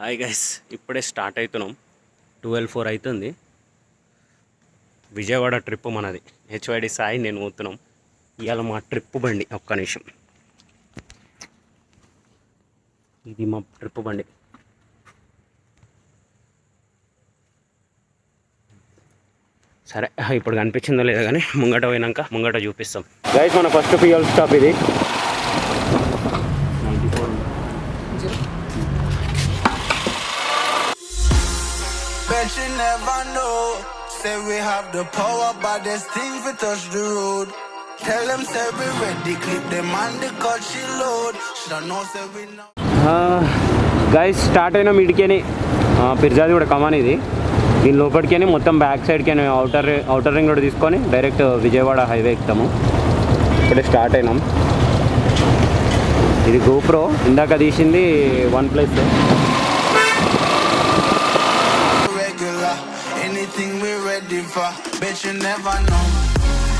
Hi guys ఇప్పుడే start అవుతున్నాం twelve four అవుతుంది. విజయవాడ ట్రిప్ మనది. హెచ్వైడి సాయి నేను పోతున్నాం. ఇవాళ మా ట్రిప్ బండి ఒక్క నిమిషం. ఇది మా ట్రిప్ బండి. సరే ఇప్పుడు కనిపించిందో లేదో కానీ ముంగట పోయినాక ముంగట చూపిస్తాం. గైస్ మన ఫస్ట్ పిఎల్ స్టాప్ ఇది. Bet you never know. Say we have the power, but there's things we touch the road. Tell them say we ready, clip them on the cut she load. She don't know say we know. Guys start అయిన మీడికేనే పిర్జాది కూడా కమాన్ ఇది దీని లోపలికి మొత్తం back సైడ్కి outer outer ring road తీసుకొని direct Vijayawada highway ఎక్కుతాము ఇప్పుడే స్టార్ట్ అయినాం ఇది గోప్రో ఇందాక తీసింది OnePlus for. Bet you never know.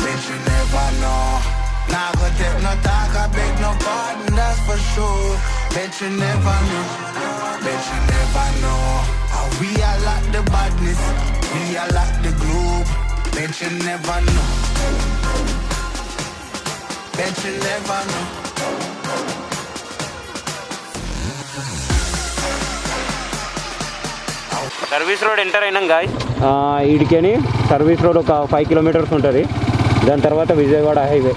Bet you never know. Nah, go take no talk, I beg no pardon, that's for sure. Bet you never know. Bet you never know. How we are like the badness, we are like the globe. Bet you never know. Bet you never know. Service road enter అయినాం guys ఈడికని service road ఒక five kilometres ఉంటుంది. దాని తర్వాత Vijayawada highway.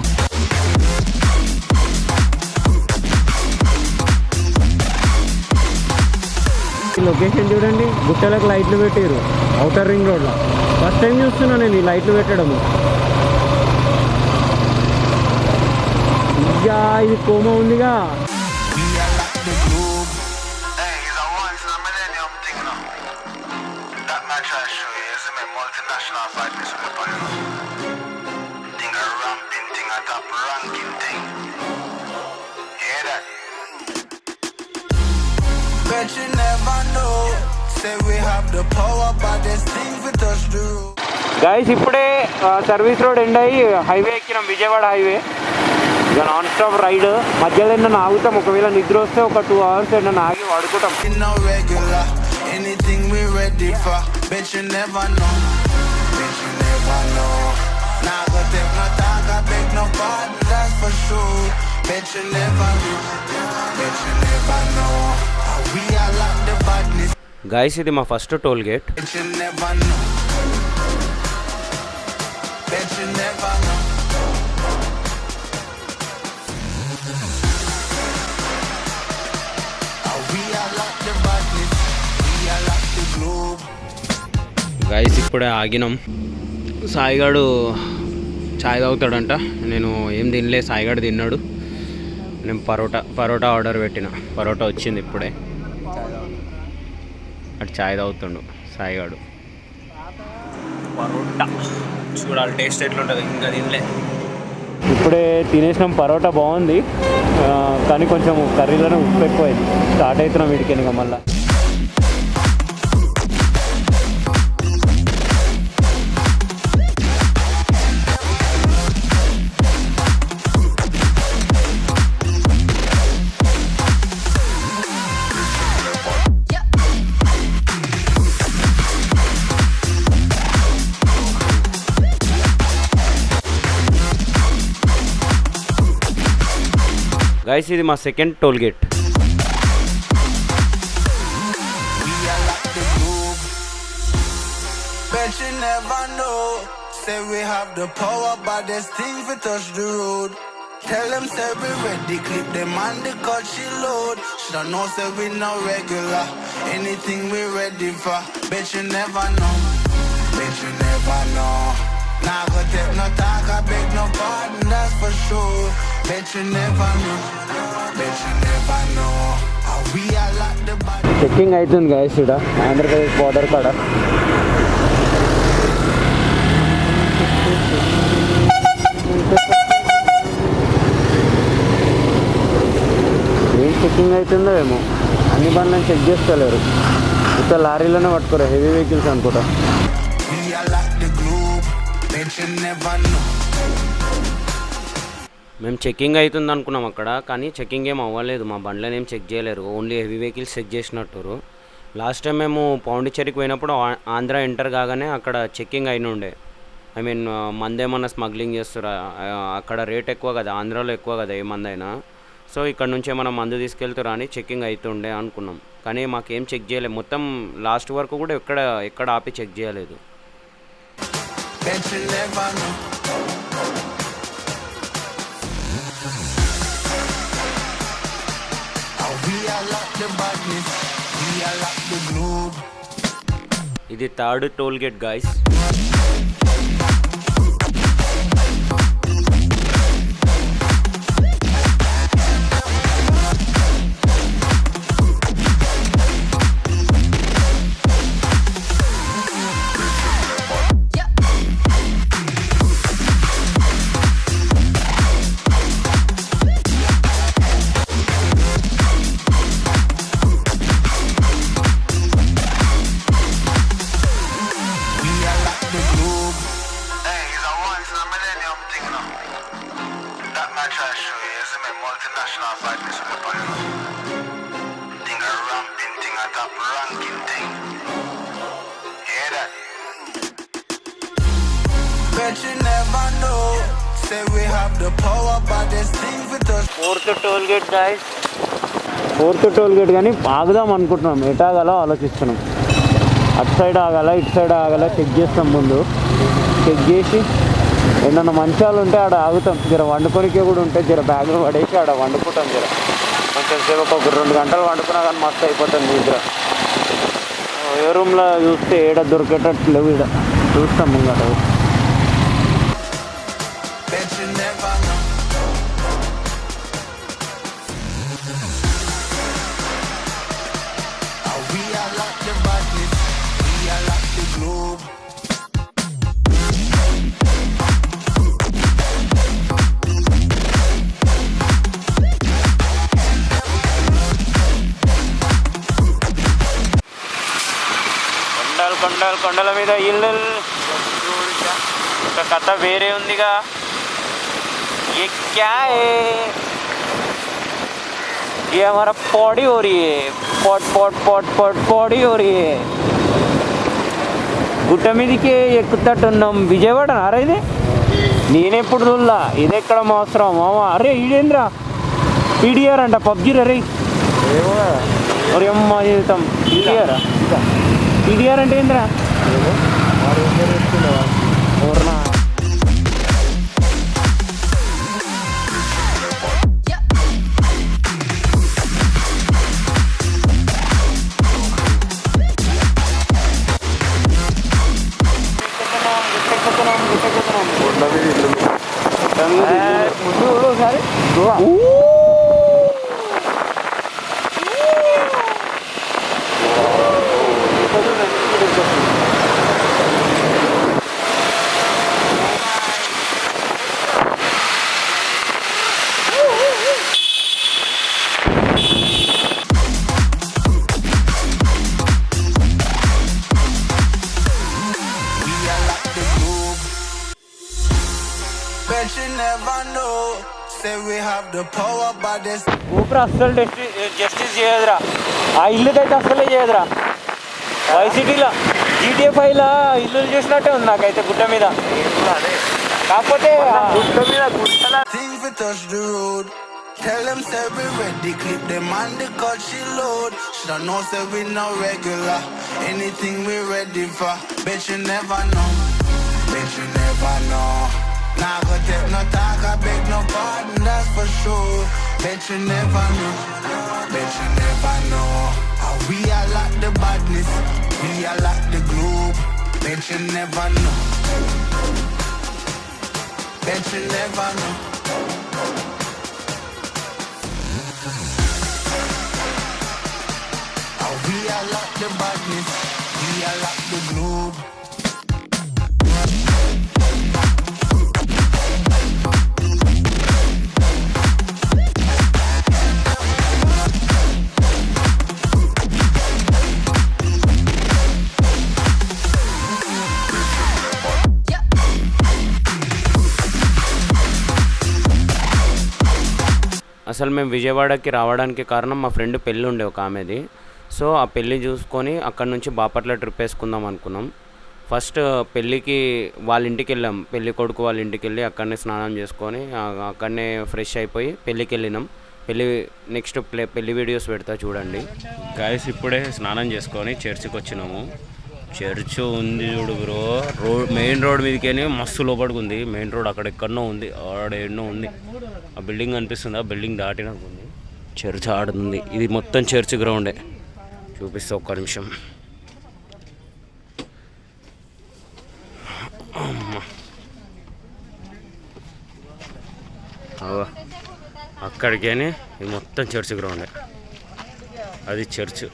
Location చూడండి గుట్టలకు లైట్లు పెట్టారు అవుటర్ రింగ్ రోడ్లో ఫస్ట్ టైం చూస్తున్నా నేను ఈ లైట్లు పెట్టడము ఇయ్యా ఇది కోమ ఉందిగా. A multinational this weapon. Thing a ramping thing, a top ranking thing. Hear that? Bet you never know. Say we have the power, but there's things we touch the road. Guys ఇప్పుడే service road end అయ్యి highway ఎక్కినాం Vijayawada highway ఇక non stop ride మధ్యలో ఏమన్నా ఆగుతాం ఒకవేళ నిద్ర వస్తే ఒక టూ అవర్స్ ఏమన్నా ఆగి వాడుకుంటాం anything we ready for. Bet you never know. Bet you never know. Nah, go take no talk, I beg no pardon, that's for sure. Bet you never know. Bet you never know. How we are like the badness. Guys ఇది మా first toll gate Bet you never know. Bet you never know. Guys ఇప్పుడే ఆగినాం. సాయిగాడు చాయ్ తాగుతాడంట. నేను ఏం తినలే సాయిగాడు తిన్నాడు. నేను parotta parotta order పెట్టిన. పరోటా వచ్చింది ఇప్పుడే. అటు చాయ్ తాగుతుండు సాయిగాడు. పరోటా. చూడాలి టేస్ట్ ఎట్లుంటుంది. ఇంకా తినలే. ఇప్పుడే తినేసినాం పరోటా బాగుంది. కానీ కొంచెం కర్రీలోనే ఉప్పు ఎక్కువైంది. స్టార్ట్ అవుతున్నాం వీడికి ఇంకా మళ్ళీ. guys is my second toll gate Bet you never know. Say we have the power, but there's things we touch the road. Tell them say we ready, clip them the cut she load. Should I know say we regular. Anything we ready for. Bet you never know. Bet you never know. Go take no talk, I beg no pardon, that's for sure. Checking అవుతుంది guys ఇక్కడ. Andhra Pradesh border కాడ. ఏం checking అవుతుందో ఏమో. అన్ని బండ్లను check చేసుకోలేరు. ఇంత లారీలోనే పట్టుకోరు heavy vehicles అనుకుంటా. మేము చెక్కింగ్ అవుతుంది అనుకున్నాం అక్కడ కానీ చెక్కింగ్ ఏం అవ్వలేదు. మా బండ్లను ఏం చెక్ చేయలేరు. ఓన్లీ హెవీ వెహికల్స్ చెక్ చేసినట్టురు. లాస్ట్ టైం మేము పాండిచ్చేరికి పోయినప్పుడు ఆ- ఆంధ్ర ఎంటర్ కాగానే అక్కడ చెక్కింగ్ అయిన ఉండే. ఐ మీన్ మందేమన్నా స్మగ్లింగ్ చేస్తారా అక్కడ రేట్ ఎక్కువ కదా ఆంధ్రాలో ఎక్కువ కదా ఏ మందైనా సో ఇక్కడ నుంచి ఏమైనా మందు తీసుకెళ్తారా అని చెక్కింగ్ అవుతుండే అనుకున్నాం. కానీ మాకేం చెక్ చేయలేదు మొత్తం లాస్ట్ వరకు కూడా ఎక్కడ ఎక్కడ ఆపి చెక్ చేయలేదు. ఇది third toll gate guys fourth toll gate కానీ ఆగుదాం అనుకుంటున్నాం. ఎటాగలో ఆలోచిస్తున్నాం. అటు సైడ్ ఆగల ఇటు సైడ్ ఆగల చెక్ చేస్తాం ముందు. చెక్ చేసి ఏమన్నా మంచాలు ఉంటే ఆడ ఆగుతాం. జర వండుకొనికే కూడా ఉంటే జర బ్యాగ్లో పడేసి ఆడ వండుకుంటాం జర. కొంచెం సేపు ఒక రెండు గంటలు వండుకున్నా కానీ మస్తు అయిపోతుంది నిద్ర ఏ రూమ్లో చూస్తే ఏడ దొరికేటట్లు లేవు ఈడ. చూస్తాం ముంగట మీద ఇల్లు ఒక కథ వేరే ఉందిగా ये क्या है ये हमारा पौड़ी हो रही है pot pot pot pot Pauri हो रही है గుట్ట మీదకి ఎక్కుతట్టున్నాం విజయవాడ అరే ఇది నేనెప్పుడు చూడలా ఇది ఎక్కడ అవసరం మామ అరే ఈడేంద్రా పీడిఆర్ అంట పబ్జీ రే ఒరే అమ్మ జీవితం పీడిఆర్ పీడిఆర్ అంటే ఏంద్రా ఊర్నా ముందు ఒకసారి We ఊపిరి అస్సలు జస్టిస్ చేయదురా ఆ ఇల్లుకైతే అస్సలే చేయదురా వైసిటీలో జీటీఏ ఫైవ్లో ఇల్లు చేసినట్టే ఉంది నాకైతే గుట్ట మీద కాకపోతే గుట్ట మీద గుట్టల things we touch the road. Tell them say we ready, clip them on the cut she load. Should know say we no regular. Anything we ready for. Bet you never know. Bet you never know. Nah go take no talk, I beg no pardon, that's for sure. Bet you never know. Bet you never know. How we are like the badness, we are like the globe. Bet you never know. Bet you never know. We are like the badness, we are like the globe. అసలు మేము విజయవాడకి రావడానికి కారణం మా friend పెళ్ళి ఉండే ఒక ఆమెది. సో ఆ పెళ్ళి చూసుకొని అక్కడ నుంచి బాపట్ల ట్రిప్ వేసుకుందాం అనుకున్నాం. ఫస్ట్ పెళ్ళికి వాళ్ళ ఇంటికి వెళ్ళాం పెళ్ళి కొడుకు వాళ్ళ ఇంటికి వెళ్ళి అక్కడనే స్నానం చేసుకొని అక్కడనే ఫ్రెష్ అయిపోయి పెళ్ళికి వెళ్ళినాం పెళ్ళి నెక్స్ట్ ప్లే పెళ్ళి వీడియోస్ పెడతా చూడండి. గాయస్ ఇప్పుడే స్నానం చేసుకొని చర్చికి వచ్చినాము. చర్చ్ ఉంది చూడు బ్రో. రోడ్ మెయిన్ రోడ్ మీదకి మస్తు లోపడికి ఉంది. మెయిన్ రోడ్ అక్కడెక్కడనో ఉంది. ఆడ ఎన్నో ఉంది. ఆ బిల్డింగ్ కనిపిస్తుంది ఆ బిల్డింగ్ దాటినాక ఉంది చర్చ్ ఆడుతుంది. ఇది మొత్తం చర్చ్ గ్రౌండే. చూపిస్తా ఒక్క నిమిషం. అక్కడికేనే ఇది మొత్తం చర్చ్ గ్రౌండే. అది చర్చ్.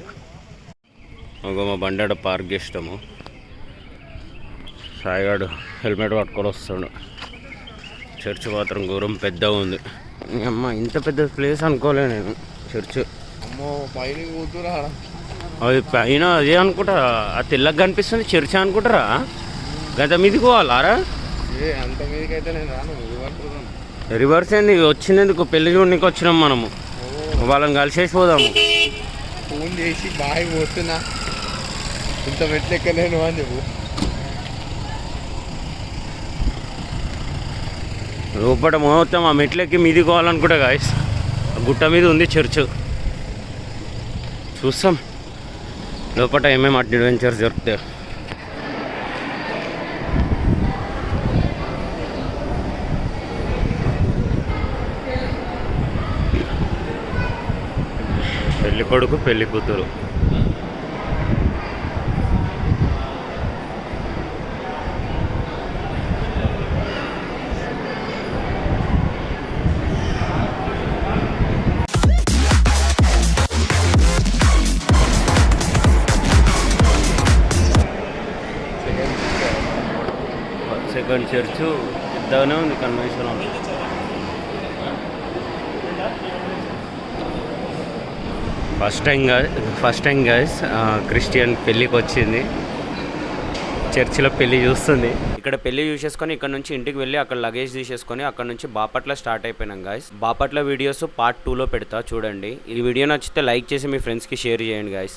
ఒక మా బండాడ పార్క్ చేస్తాము సాయిగాడు హెల్మెట్ పట్టుకొని వస్తాడు. చర్చ్ మాత్రం ఘోరం పెద్దగా ఉంది. అమ్మ ఇంత పెద్ద ప్లేస్ అనుకోలే నేను చర్చ్. అమ్మో పైన కూతురా. అది పైన అదే అనుకుంటా ఆ తెల్లగా కనిపిస్తుంది చర్చ్ అనుకుంటారా? గత మీదకి పోవాలారా? ఏ అంత మీదకైతే నేను రాను ఇవ్వట్లేదు రివర్స్ ఏంది? వచ్చినందుకు పెళ్ళి చూడడానికి వచ్చినాం మనము. వాళ్ళని కలిసేసి పోదాము. ఫోన్ చేసి బాగా పోతున్నా. ఇంత మెట్లు ఎక్కలేను అని చెప్పు. లోపల మొత్తం ఆ మెట్లెక్కి మీది కావాలనుకుంటా గాయస్ గుట్ట మీద ఉంది చర్చ్. చూస్తాం. లోపల ఏమేమి అడ్వెంచర్స్ దొరుకుతాయి పెళ్ళి కొడుకు పెళ్ళి కూతురు. చర్చ్ పెద్దగానే ఉంది convention hall first time first time guys Christian పెళ్ళికి వచ్చింది. చర్చిలో పెళ్ళి చూస్తుంది. ఇక్కడ పెళ్ళి చూసేసుకొని ఇక్కడ నుంచి ఇంటికి వెళ్ళి అక్కడ లగేజ్ తీసేసుకొని అక్కడ నుంచి బాపట్ల స్టార్ట్ అయిపోయినాం గాయస్ బాపట్ల వీడియోస్ పార్ట్ టూలో పెడతా చూడండి. ఈ వీడియో నచ్చితే లైక్ చేసి మీ ఫ్రెండ్స్కి షేర్ చేయండి గాయస్